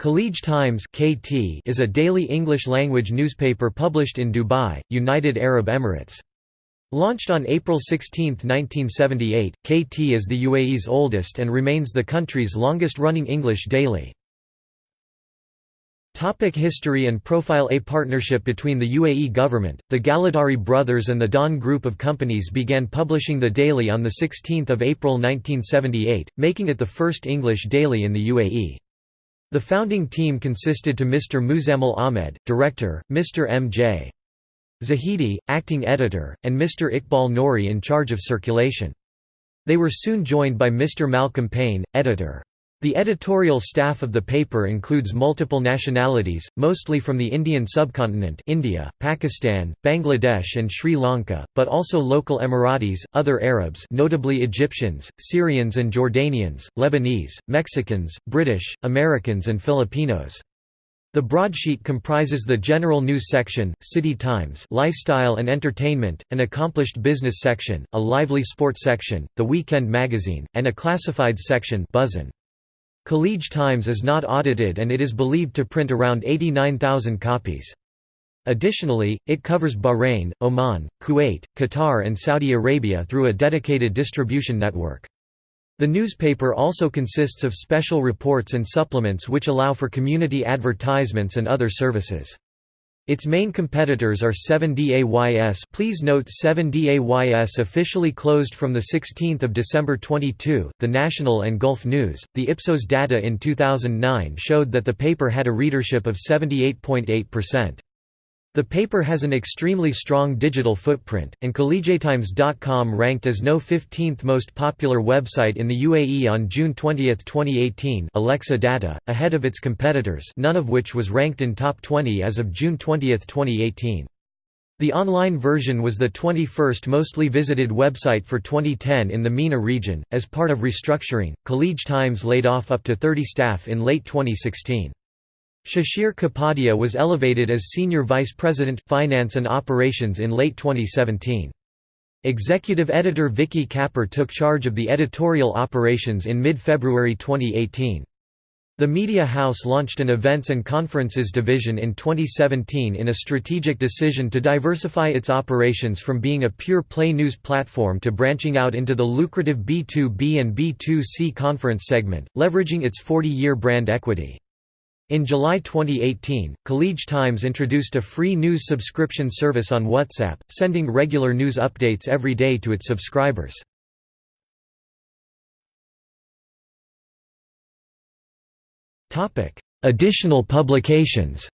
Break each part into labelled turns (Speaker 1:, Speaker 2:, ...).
Speaker 1: Khaleej Times (KT) is a daily English-language newspaper published in Dubai, United Arab Emirates. Launched on April 16, 1978, KT is the UAE's oldest and remains the country's longest-running English daily. Topic history and profile A partnership between the UAE government, the Galadari brothers and the Dawn Group of companies began publishing the daily on 16 April 1978, making it the first English daily in the UAE. The founding team consisted to Mr. Muzammil Ahmed, director, Mr. M.J. Zahidi, acting editor, and Mr. Iqbal Nouri in charge of circulation. They were soon joined by Mr. Malcolm Payne, editor. The editorial staff of the paper includes multiple nationalities, mostly from the Indian subcontinent India, Pakistan, Bangladesh and Sri Lanka, but also local Emiratis, other Arabs notably Egyptians, Syrians and Jordanians, Lebanese, Mexicans, British, Americans and Filipinos. The broadsheet comprises the general news section, city times lifestyle and entertainment, an accomplished business section, a lively sports section, the weekend magazine, and a classified section Buzzin. Khaleej Times is not audited and it is believed to print around 89,000 copies. Additionally, it covers Bahrain, Oman, Kuwait, Qatar and Saudi Arabia through a dedicated distribution network. The newspaper also consists of special reports and supplements which allow for community advertisements and other services. Its main competitors are 7DAYS please note 7DAYS officially closed from 16 December 22, The National and Gulf News. The Ipsos data in 2009 showed that the paper had a readership of 78.8%. The paper has an extremely strong digital footprint, and KhaleejTimes.com ranked as no 15th most popular website in the UAE on June 20, 2018 Alexa data, ahead of its competitors none of which was ranked in top 20 as of June 20, 2018. The online version was the 21st mostly visited website for 2010 in the MENA region. As part of restructuring, Khaleej Times laid off up to 30 staff in late 2016. Shashir Kapadia was elevated as Senior Vice President, Finance and Operations in late 2017. Executive editor Vicky Kapur took charge of the editorial operations in mid-February 2018. The media house launched an events and conferences division in 2017 in a strategic decision to diversify its operations from being a pure play news platform to branching out into the lucrative B2B and B2C conference segment, leveraging its 40-year brand equity. In July 2018, Khaleej Times introduced a free news subscription service on WhatsApp, sending regular news updates every day to its subscribers. Additional publications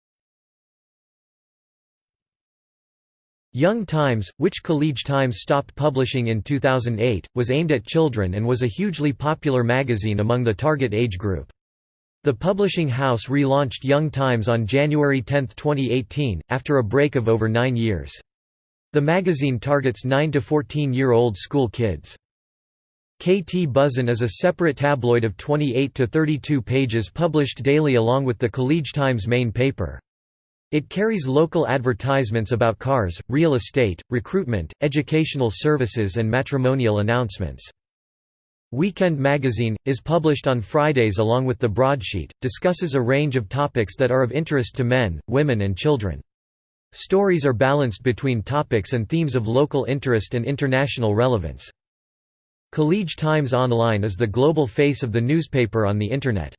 Speaker 1: Young Times, which Khaleej Times stopped publishing in 2008, was aimed at children and was a hugely popular magazine among the target age group. The publishing house relaunched Young Times on January 10, 2018, after a break of over nine years. The magazine targets 9 to 14-year-old school kids. KT Buzzin is a separate tabloid of 28 to 32 pages published daily along with the Khaleej Times main paper. It carries local advertisements about cars, real estate, recruitment, educational services and matrimonial announcements. Weekend Magazine, is published on Fridays along with the broadsheet, discusses a range of topics that are of interest to men, women and children. Stories are balanced between topics and themes of local interest and international relevance. Khaleej Times Online is the global face of the newspaper on the Internet.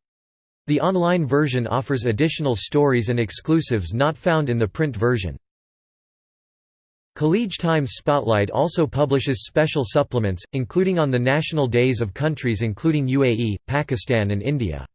Speaker 1: The online version offers additional stories and exclusives not found in the print version. Khaleej Times Spotlight also publishes special supplements, including on the national days of countries including UAE, Pakistan and India.